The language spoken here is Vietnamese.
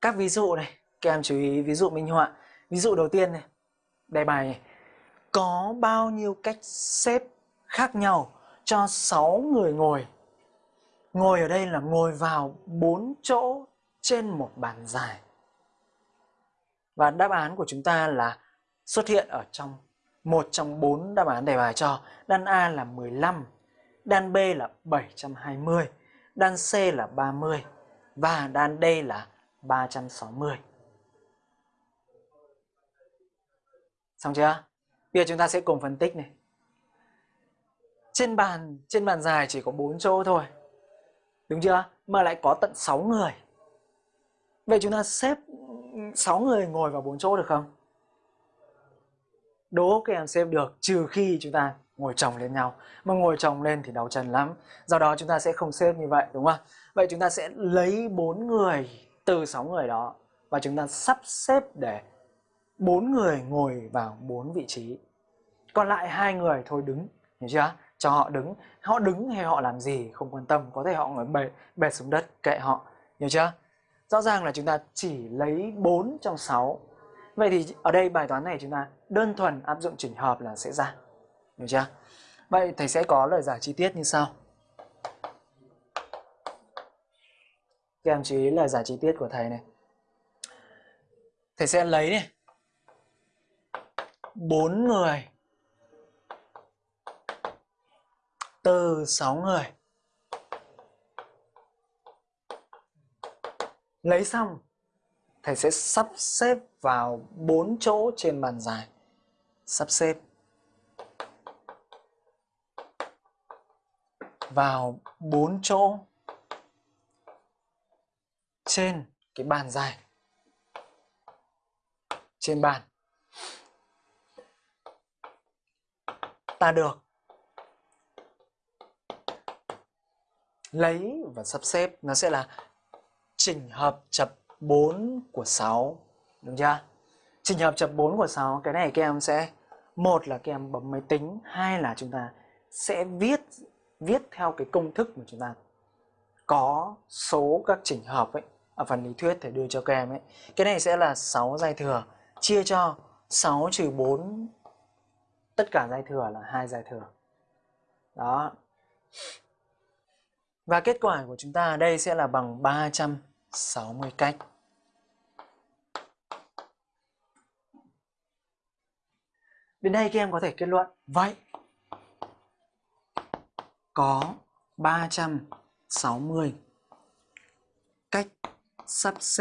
các ví dụ này, các em chú ý, ví dụ minh họa. Ví dụ đầu tiên này, đề bài này. Có bao nhiêu cách xếp khác nhau cho 6 người ngồi? Ngồi ở đây là ngồi vào 4 chỗ trên một bàn dài. Và đáp án của chúng ta là xuất hiện ở trong một trong bốn đáp án đề bài cho. Đan A là 15 đan B là 720 đan C là 30 và đan D là 360 Xong chưa? Bây giờ chúng ta sẽ cùng phân tích này. Trên bàn trên bàn dài chỉ có 4 chỗ thôi. Đúng chưa? Mà lại có tận 6 người. Vậy chúng ta xếp 6 người ngồi vào 4 chỗ được không? Đố các em xếp được, trừ khi chúng ta ngồi chồng lên nhau. Mà ngồi chồng lên thì đau chân lắm. Do đó chúng ta sẽ không xếp như vậy, đúng không? Vậy chúng ta sẽ lấy 4 người từ 6 người đó và chúng ta sắp xếp để bốn người ngồi vào bốn vị trí. Còn lại hai người thôi đứng, hiểu chưa? Cho họ đứng. Họ đứng hay họ làm gì không quan tâm, có thể họ ngồi bệt bệt xuống đất kệ họ, hiểu chưa? Rõ ràng là chúng ta chỉ lấy 4 trong 6 vậy thì ở đây bài toán này chúng ta đơn thuần áp dụng chỉnh hợp là sẽ ra, hiểu chưa? Vậy thầy sẽ có lời giải chi tiết như sau. Các em chú ý lời giải chi tiết của thầy này. Thầy sẽ lấy này bốn người. Từ sáu người. Lấy xong, thầy sẽ sắp xếp vào bốn chỗ trên bàn dài. Sắp xếp. Vào bốn chỗ trên cái bàn dài. Trên bàn. Ta được lấy và sắp xếp. Nó sẽ là chỉnh hợp chập 4 của 6 đúng chưa? Chỉnh hợp chập 4 của 6 cái này các em sẽ, một là các em bấm máy tính, hai là chúng ta sẽ viết viết theo cái công thức mà chúng ta có số các chỉnh hợp ấy ở phần lý thuyết để đưa cho các em ấy. Cái này sẽ là 6 giai thừa. Chia cho 6 trừ 4 tất cả giai thừa là hai giai thừa. Đó. Và kết quả của chúng ta ở đây sẽ là bằng 360 cách. Đến đây các em có thể kết luận. Vậy, Có 360 Cách sắp xếp